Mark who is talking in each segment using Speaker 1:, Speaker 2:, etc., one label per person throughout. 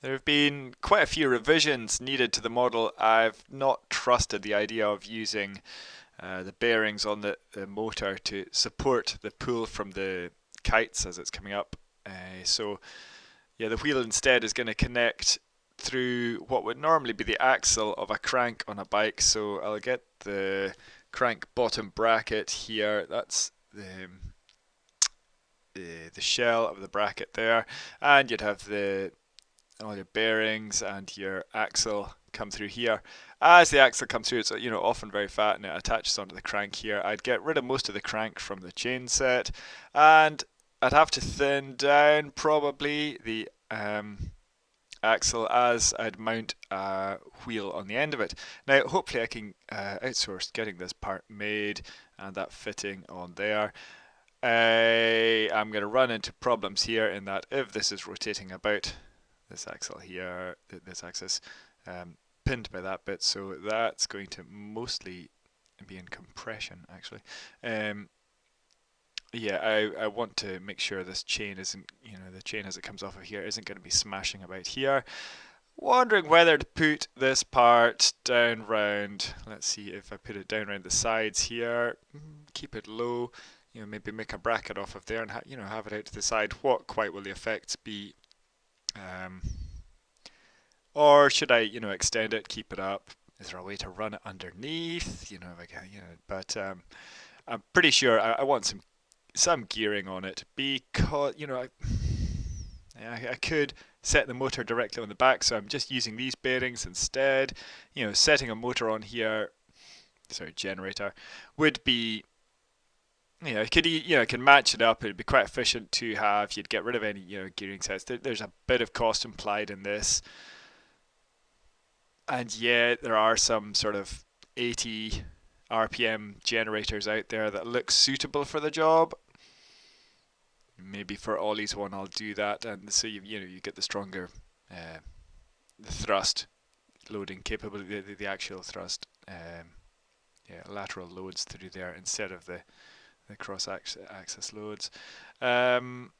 Speaker 1: There have been quite a few revisions needed to the model. I've not trusted the idea of using uh, the bearings on the, the, motor to support the pull from the kites as it's coming up. Uh, so yeah, the wheel instead is going to connect through what would normally be the axle of a crank on a bike. So I'll get the crank bottom bracket here. That's the the, the shell of the bracket there, and you'd have the all your bearings and your axle come through here. As the axle comes through, it's you know often very fat and it attaches onto the crank here. I'd get rid of most of the crank from the chain set, and I'd have to thin down probably the um, axle as I'd mount a wheel on the end of it. Now hopefully I can uh, outsource getting this part made and that fitting on there. I am going to run into problems here in that if this is rotating about this axle here, this axis, um, pinned by that bit, so that's going to mostly be in compression actually. Um, yeah, I, I want to make sure this chain isn't, you know, the chain as it comes off of here isn't going to be smashing about here. Wondering whether to put this part down round, let's see if I put it down around the sides here, keep it low, you know, maybe make a bracket off of there and, you know, have it out to the side. What quite will the effects be um, or should I, you know, extend it, keep it up? Is there a way to run it underneath? You know, like, you know, but um, I'm pretty sure I, I, want some some gearing on it because, you know, I, I could set the motor directly on the back, so I'm just using these bearings instead. You know, setting a motor on here, sorry, generator, would be you know, could you know, can match it up. It'd be quite efficient to have. You'd get rid of any you know gearing sets. There's a bit of cost implied in this, and yet there are some sort of 80 RPM generators out there that look suitable for the job. Maybe for Ollie's one, I'll do that, and so you you know you get the stronger uh, the thrust loading capability, the, the actual thrust, um, yeah, lateral loads through there instead of the the cross-axis loads. Um,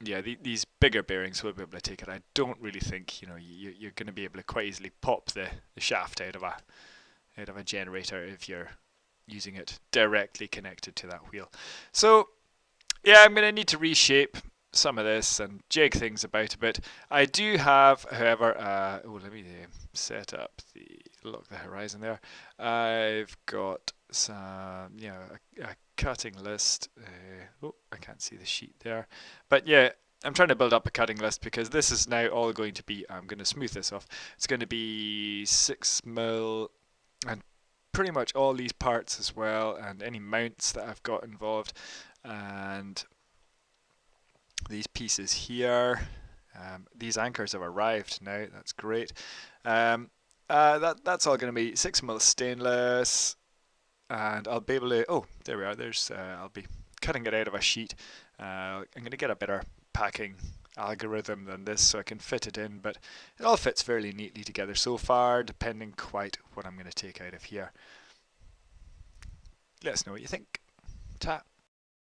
Speaker 1: yeah, the, these bigger bearings will be able to take it. I don't really think you know you, you're going to be able to quite easily pop the, the shaft out of a out of a generator if you're using it directly connected to that wheel. So yeah, I'm going to need to reshape some of this and jig things about a bit. I do have, however, uh, oh, let me uh, set up the lock the horizon there. I've got some, you know, a, a cutting list. Uh, oh, I can't see the sheet there. But yeah, I'm trying to build up a cutting list because this is now all going to be, I'm going to smooth this off. It's going to be 6 mil and pretty much all these parts as well and any mounts that I've got involved and these pieces here. Um, these anchors have arrived now, that's great. Um, uh, that That's all going to be 6 mil stainless, and I'll be able to, oh, there we are, there's, uh, I'll be cutting it out of a sheet. Uh, I'm going to get a better packing algorithm than this so I can fit it in, but it all fits fairly neatly together so far, depending quite what I'm going to take out of here. Let us know what you think. Ta.